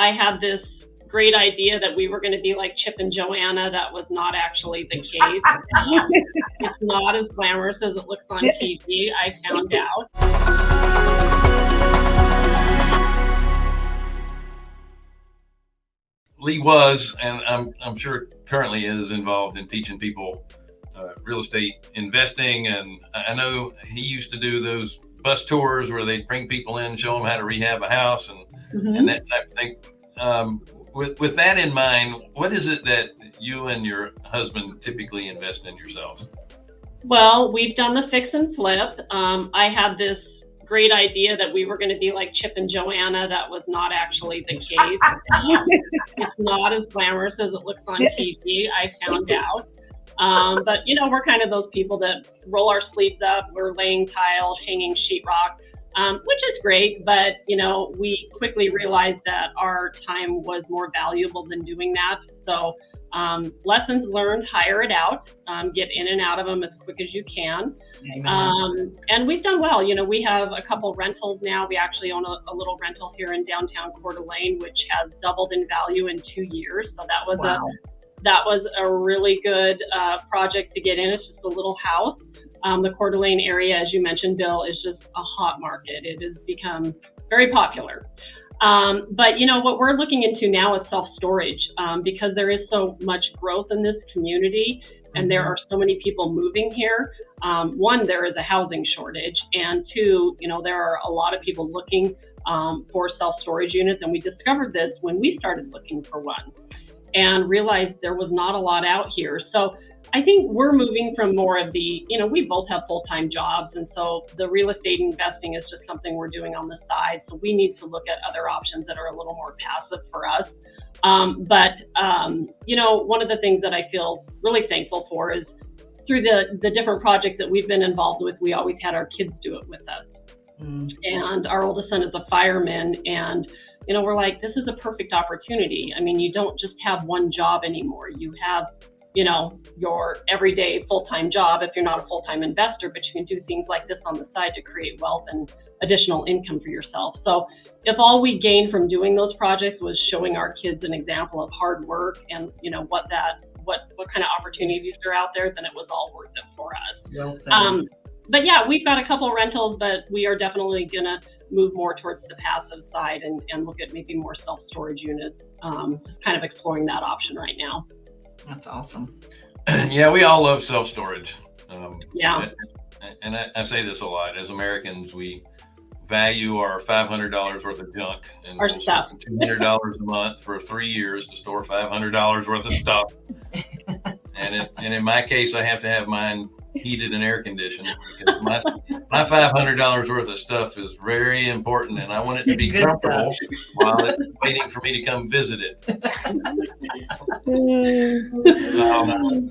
I had this great idea that we were going to be like Chip and Joanna. That was not actually the case. um, it's not as glamorous as it looks on TV. I found out. Lee was, and I'm, I'm sure currently is involved in teaching people uh, real estate investing. And I know he used to do those bus tours where they'd bring people in, show them how to rehab a house and, Mhm. and that type of thing. Um, with, with that in mind, what is it that you and your husband typically invest in yourselves? Well, we've done the fix and flip. Um, I had this great idea that we were going to be like Chip and Joanna. That was not actually the case. Um, it's not as glamorous as it looks on TV. I found out. Um, but you know, we're kind of those people that roll our sleeves up. We're laying tile, hanging sheetrock, um, which is great. But you know, we quickly realized that our time was more valuable than doing that. So um, lessons learned, hire it out, um, get in and out of them as quick as you can. Um, and we've done well. You know, we have a couple rentals now. We actually own a, a little rental here in downtown Coeur d'Alene, which has doubled in value in two years. So that was wow. That was a really good uh, project to get in. It's just a little house. Um, the Coeur d'Alene area, as you mentioned, Bill, is just a hot market. It has become very popular. Um, but you know what we're looking into now is self-storage um, because there is so much growth in this community and there are so many people moving here. Um, one, there is a housing shortage, and two, you know, there are a lot of people looking um, for self-storage units, and we discovered this when we started looking for one, and realized there was not a lot out here. So I think we're moving from more of the, you know, we both have full-time jobs, and so the real estate investing is just something we're doing on the side. So we need to look at other options that are a little more passive for us. Um, but um, you know, one of the things that I feel really thankful for is through the the different projects that we've been involved with, we always had our kids do it with us. Mm. And our oldest son is a fireman, and you know, we're like, this is a perfect opportunity. I mean, you don't just have one job anymore. You have you know, your everyday full-time job if you're not a full-time investor, but you can do things like this on the side to create wealth and additional income for yourself. So if all we gained from doing those projects was showing our kids an example of hard work and, you know, what that what what kind of opportunities are out there, then it was all worth it for us. Well said. Um, but yeah, we've got a couple of rentals, but we are definitely gonna move more towards the passive side and, and look at maybe more self-storage units. Um, kind of exploring that option right now. That's awesome. yeah, we all love self storage. Um, Yeah. and I, I say this a lot as Americans, we value our $500 worth of junk and Our we'll stuff. $200 a month for three years to store $500 worth of stuff. and, it, and in my case, I have to have mine heated and air conditioned my, my $500 worth of stuff is very important and I want it to be Good stuff. comfortable while it's waiting for me to come visit it. Um,